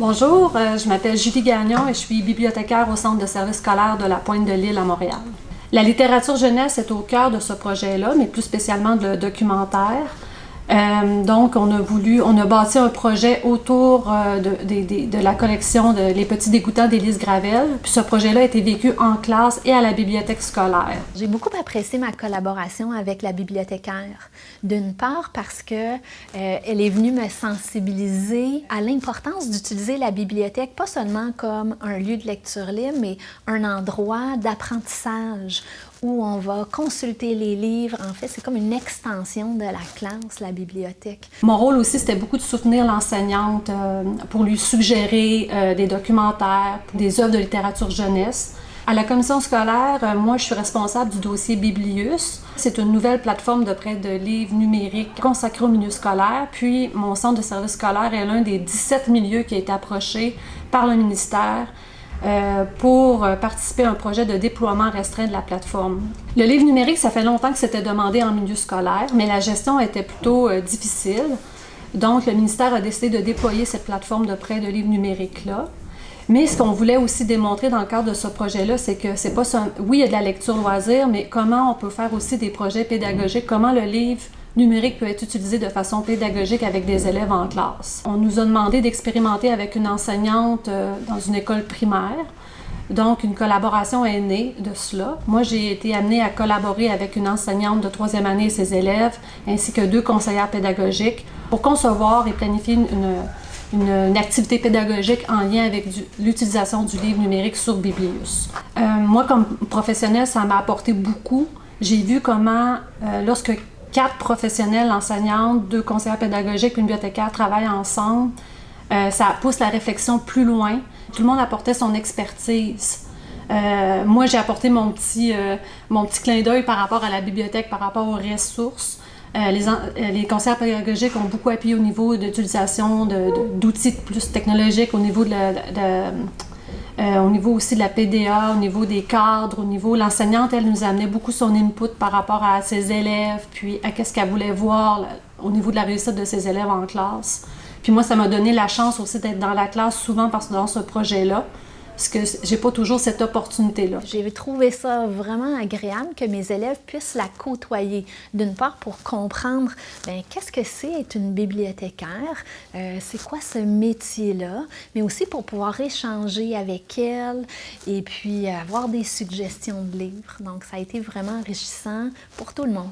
Bonjour, euh, je m'appelle Julie Gagnon et je suis bibliothécaire au Centre de services scolaires de la Pointe de l'Île à Montréal. La littérature jeunesse est au cœur de ce projet-là, mais plus spécialement de documentaire. Euh, donc, on a voulu, on a bâti un projet autour euh, de, la collection de Les Petits Dégoûtants d'Élise Gravel. Puis ce projet-là a été vécu en classe et à la bibliothèque scolaire. J'ai beaucoup apprécié ma collaboration avec la bibliothécaire. D'une part parce que euh, elle est venue me sensibiliser à l'importance d'utiliser la bibliothèque, pas seulement comme un lieu de lecture libre, mais un endroit d'apprentissage où on va consulter les livres. En fait, c'est comme une extension de la classe, la bibliothèque. Mon rôle aussi, c'était beaucoup de soutenir l'enseignante euh, pour lui suggérer euh, des documentaires, des œuvres de littérature jeunesse. À la commission scolaire, euh, moi, je suis responsable du dossier Biblius. C'est une nouvelle plateforme de prêt de livres numériques consacrée au milieu scolaire. Puis, mon centre de service scolaire est l'un des 17 milieux qui a été approché par le ministère euh, pour euh, participer à un projet de déploiement restreint de la plateforme. Le livre numérique, ça fait longtemps que c'était demandé en milieu scolaire, mais la gestion était plutôt euh, difficile. Donc, le ministère a décidé de déployer cette plateforme de prêt de livres numériques-là. Mais ce qu'on voulait aussi démontrer dans le cadre de ce projet-là, c'est que c'est pas oui, il y a de la lecture loisir, mais comment on peut faire aussi des projets pédagogiques, comment le livre numérique peut être utilisé de façon pédagogique avec des élèves en classe. On nous a demandé d'expérimenter avec une enseignante euh, dans une école primaire. Donc, une collaboration est née de cela. Moi, j'ai été amenée à collaborer avec une enseignante de troisième année et ses élèves, ainsi que deux conseillères pédagogiques, pour concevoir et planifier une, une, activité pédagogique en lien avec l'utilisation du livre numérique sur Biblius. Euh, moi, comme professionnelle, ça m'a apporté beaucoup. J'ai vu comment, euh, lorsque quatre professionnels, enseignantes, deux conseillers pédagogiques, une bibliothécaire travaillent ensemble. Euh, ça pousse la réflexion plus loin. Tout le monde apportait son expertise. Euh, moi, j'ai apporté mon petit, euh, mon petit clin d'œil par rapport à la bibliothèque, par rapport aux ressources. les, les conseillers pédagogiques ont beaucoup appuyé au niveau d'utilisation d'outils plus technologiques, au niveau de, de euh, au niveau aussi de la PDA, au niveau des cadres, au niveau... L'enseignante, elle nous amenait beaucoup son input par rapport à ses élèves, puis à qu'est-ce qu'elle voulait voir au niveau de la réussite de ses élèves en classe. Puis moi, ça m'a donné la chance aussi d'être dans la classe souvent parce que dans ce projet-là, parce que j'ai pas toujours cette opportunité-là. J'ai trouvé ça vraiment agréable que mes élèves puissent la côtoyer. D'une part, pour comprendre ben, qu'est-ce que c'est être une bibliothécaire, euh, c'est quoi ce métier-là, mais aussi pour pouvoir échanger avec elle et puis avoir des suggestions de livres. Donc, ça a été vraiment enrichissant pour tout le monde.